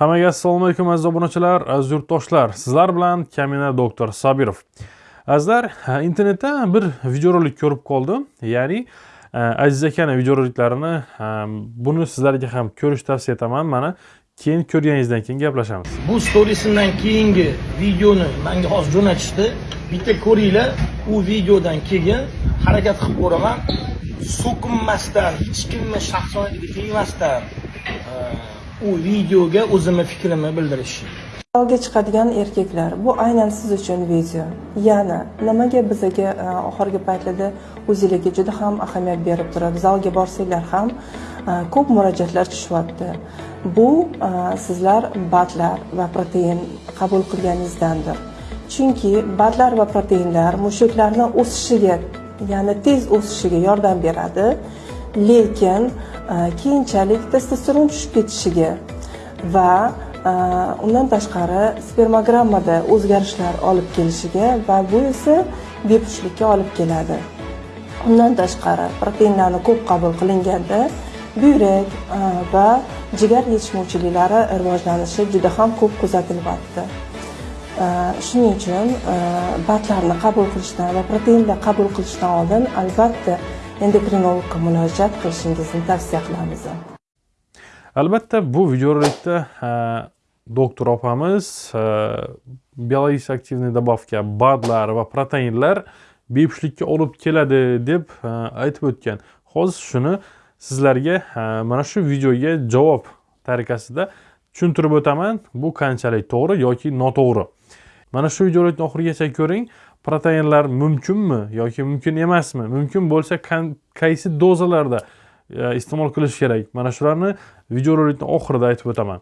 Hammaga assalomu alaykum aziz obunachilar, aziz yurtdoshlar. Sizlar bilan Kamina doktor Sabirov. Azizlar, internetda bir videorolik ko'rib qoldim. Ya'ni Aziz akaning videoroliklarini buni sizlarga ham ko'rish tavsiya etaman. Mana keyin ko'rganingizdan keyin gaplashamiz. Bu storiesimdan keyingi videoni menga hozir jo'natishdi. Bitta ko'ringlar, u videodan keyin harakat qilib ko'raman. So'kinmasdan, hech kimni shaxsoniyatiga tegmasdan u videoga o'zimni fikrimni bildirish olga chiqadigan erkaklar bu aynan siz uchun video. Yana nimaga bizaga e, oxirgi paytlarda o'zingizga juda ham ahamiyat berib turadi zalga borsanglar ham e, ko'p murojaatlar tushyapti. Bu e, sizlar batlar va protein qabul qilganingizdandir. Chunki batlar va proteinlar mushaklarni o'sishiga, ya'ni tez o'sishiga yordam beradi. lekin Э, keyinchalik testosteron tushib ketishiga va э, undan tashqari spermogrammada o'zgarishlar olib kelishiga va bu esa bepushtlikka olib keladi. Undan tashqari proteinlarni ko'p qabul qilinganda buyrak e, va jigar yetishmovchiliklari rivojlanishi juda ham ko'p kuzatilyapti e, shuning uchun e, batlarni qabul qilishdan va proteinlar qabul qilishdan oldin albatta endokrinologga murojaat qilishingizni tavsiya qilamiz. Albatta bu videorolikda doktor opamiz biologik aktivniy добавка badlar va proteinlar bepushtlikka olib keladi deb aytib o'tgan. Hozir shuni sizlarga mana shu videoga javob tariqasida tushuntirib o'taman. Bu qanchalik to'g'ri yoki noto'g'ri? Mana shu videolikni oxirigacha ko'ring. Proteinlar mumkinmi yoki mumkin emasmi? Mumkin bo'lsa qaysi dozalarda e, iste'mol qilish kerak? Mana shularni videorolikni oxirida aytib o'taman.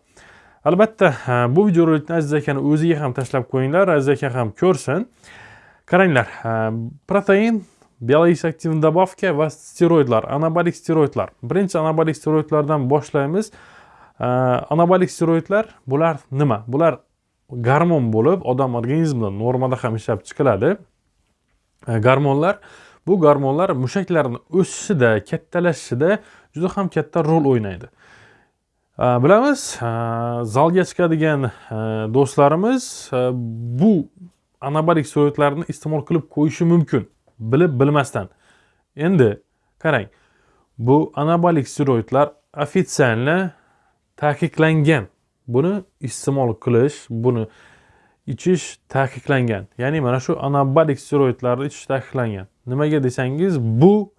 Albatta bu videorolikni aziz akani o'ziga ham tashlab qo'yinglar. Aziz aka ham ko'rsin. Qaranglar protein biologik aktivniy добавка va steroidlar anabolik steroidlar. Birinchi anabolik steroidlardan boshlaymiz. Anabolik steroidlar bular nima? Bular gormon bo'lib odam organizmida normada ham ishlab chiqiladi. E, gormonlar bu gormonlar mushaklarni o'sishida kattalashishida juda ham katta rol o'ynaydi. E, bilamiz e, zalga chiqadigan do'stlarimiz bu anabolik steroidlarni iste'mol qilib qo'yishi mumkin. Bilib bilmasdan. Endi qarang bu anabolik steroidlar ofitsialni taqiqlangan. Buni iste'mol qilish buni ichish taqiqlangan. Ya'ni mana shu anabolik steroidlarni ichish taqiqlangan. Nimaga desangiz bu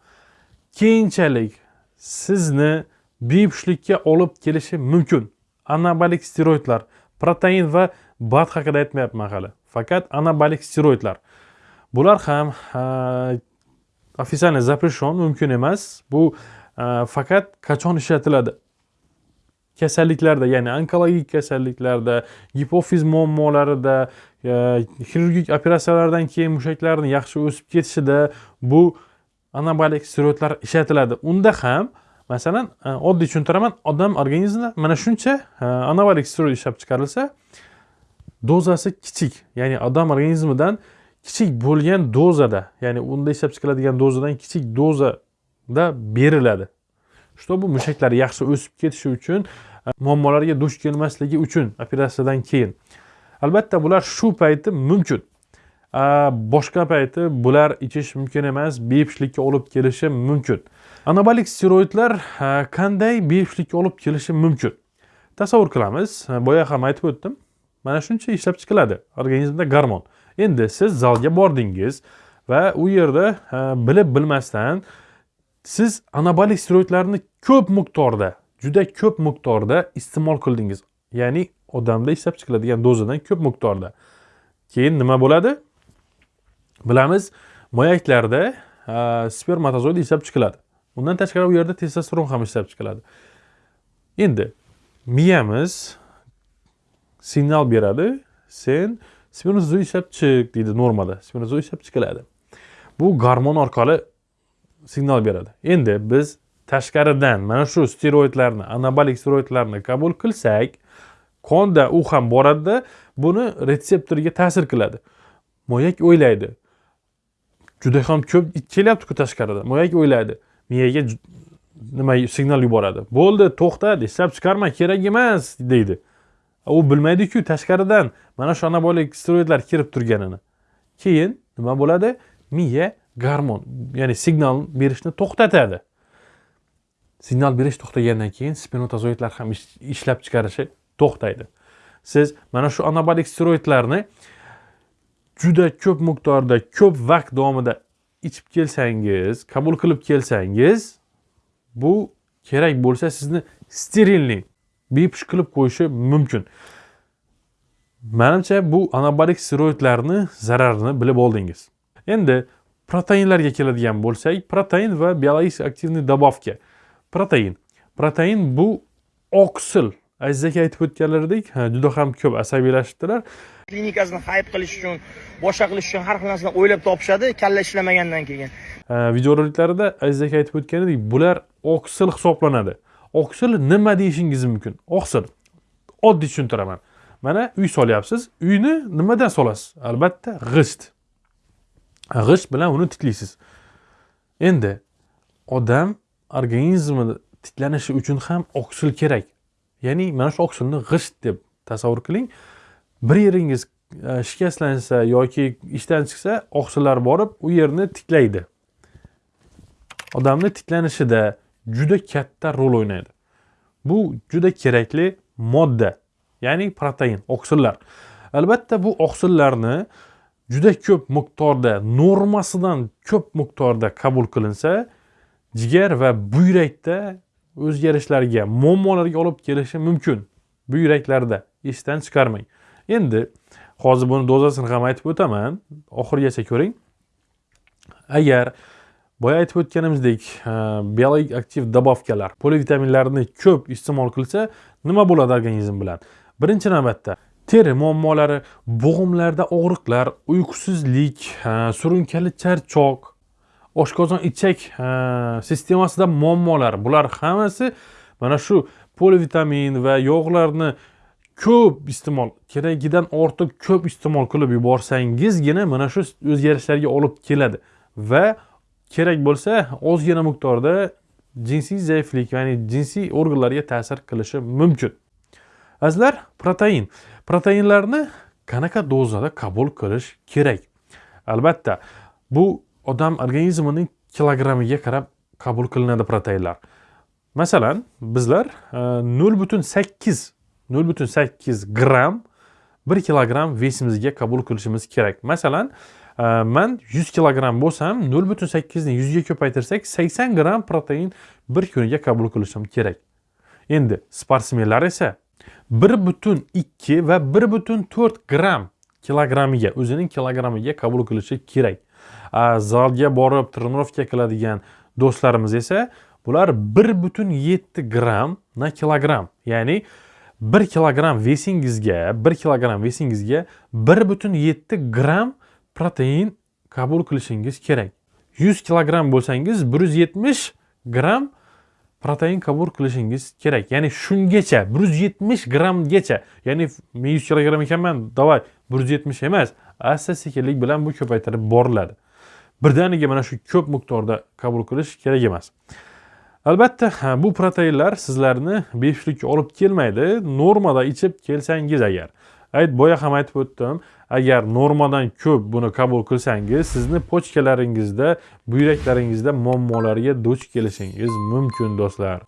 keyinchalik sizni bepushtlikka olib kelishi mumkin. Anabolik steroidlar protein va bat haqida aytmayapman hali. Faqat anabolik steroidlar. Bular ham официально запрещен mumkin emas. Bu faqat qachon ishlatiladi? Kasalliklarda ya'ni onkologik kasalliklarda gipofiz muammolarida e, xirurgik operatsiyalardan keyin mushaklarni yaxshi o'sib ketishida bu anabolik steroidlar ishlatiladi. Unda ham masalan e, oddiy tushuntiraman odam organizmida mana shuncha e, anabolik steroid ishlab chiqarilsa dozasi kichik ya'ni odam organizmidan kichik bo'lgan dozada ya'ni unda ishlab chiqiladigan dozadan kichik dozada beriladi. Чтобы mushaklar yaxshi o'sib ketishi uchun muammolarga duch kelmasligi uchun operatsiyadan keyin albatta bular shu payti mumkin boshqa payti bular ichish mumkin emas bepushtlikka olib kelishi mumkin anabolik steroidlar qanday bepushtlikka olib kelishi mumkin tasavvur qilamiz boya ham aytib o'tdim mana shuncha ishlab chiqiladi organizmda gormon endi siz zalga bordingiz va u yerda bilib bilmasdan siz anabolik steroidlarni ko'p miqdorda juda ko'p miqdorda iste'mol qildingiz. Ya'ni odamda ishlab chiqiladigan dozadan ko'p miqdorda. Keyin nima bo'ladi? Bilamiz moyaklarda spermatozoid ishlab chiqiladi. Undan tashqari u yerda testosteron ham ishlab chiqiladi. Endi miyamiz signal beradi. Sen spermatozoid ishlab chiq deydi normada spermatozoid ishlab chiqiladi. Bu gormon orqali signal beradi. Endi biz tashqaridan mana shu steroidlarni anabolik steroidlarni qabul qilsak qonda u ham boradida buni retseptoriga ta'sir qiladi. Moyak o'ylaydi. Juda ham ko'p kelyaptiku tashqaridan moyak o'ylaydi. Miyaga nima signal yuboradi. Bo'ldi to'xta ishlab chiqarma kerak emas deydi. U bilmaydiku tashqaridan mana shu anabolik steroidlar kirib turganini. Keyin nima bo'ladi? Miya garmon ya'ni signal berishni to'xtatadi. Signal berish to'xtagandan keyin spinotazoidlar ham ishlab chiqarishi to'xtaydi. Siz mana shu anabolik steroidlarni juda ko'p miqdorda ko'p vaqt davomida ichib kelsangiz qabul qilib kelsangiz bu kerak bo'lsa sizni sterilniy bepush qilib qo'yishi mumkin. Manimcha bu anabolik steroidlarni zararini bilib oldingiz. Endi proteinlarga keladigan bo'lsak protein va biologik aktivniy добавка protein protein bu oksil azizaki aytib o'tganlaridek juda ham ko'p asabiylashibdilar klinikasini hayb qilish uchun boshqa qilish uchun har xil narsani o'ylab topishadi kalla ishlamagandan keyin videoroliklarida aziz aka aytib o'tganidek bular oksil hisoblanadi oksil nima deyishingiz mumkin oksil oddiy tushuntiraman. Mana uy solyapsiz. Uyni nimadan solasiz? Albatta g'isht g'isht bilan uni tiklaysiz. Endi odam organizmi tiklanishi uchun ham oksil kerak. Ya'ni mana shu oksilni g'isht deb tasavvur qiling. Bir yeringiz e, shikastlansa yoki ishdan chiqsa oqsillar borib u yerni tiklaydi. Odamni tiklanishida juda katta rol o'ynaydi. Bu juda kerakli modda ya'ni protein oqsillar. Albatta bu oksillarni juda ko'p miqdorda normasidan ko'p miqdorda qabul qilinsa jigar va buyrakda o'zgarishlarga muammolarga olib kelishi mumkin. Buyraklarda esdan chiqarmang. Endi hozir buni dozasini ham aytib o'taman. Oxirigacha ko'ring. Agar boya aytib o'tganimizdek biologik aktiv добавкаlar polivitaminlarni ko'p iste'mol qilsa nima bo'ladi organizm bilan? Birinchi navbatda teri muammolari bo'g'imlarda og'riqlar uyqusizlik surunkali charchoq oshqozon ichak sistemasida muammolar. Bular hammasi mana shu polivitamin va yog'larni ko'p iste'mol keragidan ortiq ko'p iste'mol qilib yuborsangizgina mana shu o'zgarishlarga olib keladi. Va kerak bo'lsa ozgina miqdorda jinsiy zaiflik ya'ni jinsiy organlarga ta'sir qilishi mumkin. Azizlar protein. Proteinlarni qanaqa dozada qabul qilish kerak? Albatta bu odam organizmining kilogrammiga qarab qabul qilinadi proteinlar. Masalan bizlar e, nol butun sakkiz nol butun sakkiz gramm bir kilogramm vesimizga qabul qilishimiz kerak. Masalan e, man yuz kilogramm bo'lsam nol butun sakkizni yuzga ko'paytirsak sakson gramm protein bir kuniga qabul qilishim kerak. Endi sportsmenlar esa bir butun ikki va bir butun to'rt gramm kilogrammiga o'zining kilogrammiga qabul qilishi kerak. Zalga borib тренировка qiladigan do'stlarimiz esa bular bir butun yetti gramm na kilogramm ya'ni bir kilogramm vesingizga bir kilogramm vesingizga bir butun yetti gramm protein qabul qilishingiz kerak. Yuz kilogramm bo'lsangiz bir yuz yetmish gramm protein qabul qilishingiz kerak. Ya'ni shungacha bir yuz yetmish grammgacha ya'ni men yuz kilogramm ekanman давай bir yuz yetmish emas asta sekinlik bilan bu ko'paytirib boriladi. Birdaniga mana shu ko'p miqdorda qabul qilish kerak emas. Albatta bu proteinlar sizlarni beshlikka olib kelmaydi. Normada ichib kelsangiz agar. Ayt boya ham aytib o'tdim. Agar normadan ko'p buni qabul qilsangiz sizni pochkalaringizda buyraklaringizda muammolarga duch kelishingiz mumkin do'stlar.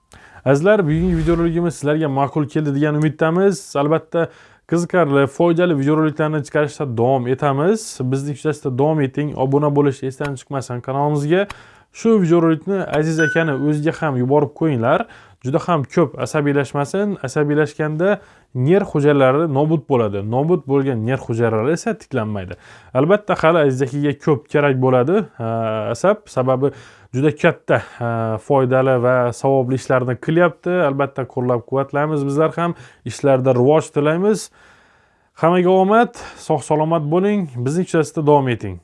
Azizlar bugungi videorolikimiz sizlarga ma'qul keldi degan umiddamiz. Albatta qiziqarli foydali videoroliklarni chiqarishda davom etamiz. Bizni kuzatishda davom eting. Obuna bo'lish esdan chiqmasin kanalimizga shu videorolikni aziz akani o'ziga ham yuborib qo'yinglar. Juda ham ko'p asabiylashmasin. Asabiylashganda nerv hujayralari nobud bo'ladi. Nobud bo'lgan nerv hujayralari esa tiklanmaydi. Albatta hali aziz ko'p kerak bo'ladi asab. Sababi juda katta foydali va savobli ishlarni qilyapti. Albatta qo'llab quvvatlaymiz bizlar ham ishlarda rivoj tilaymiz. Hammaga omad sog' salomat bo'ling bizning kuzatishda davom eting.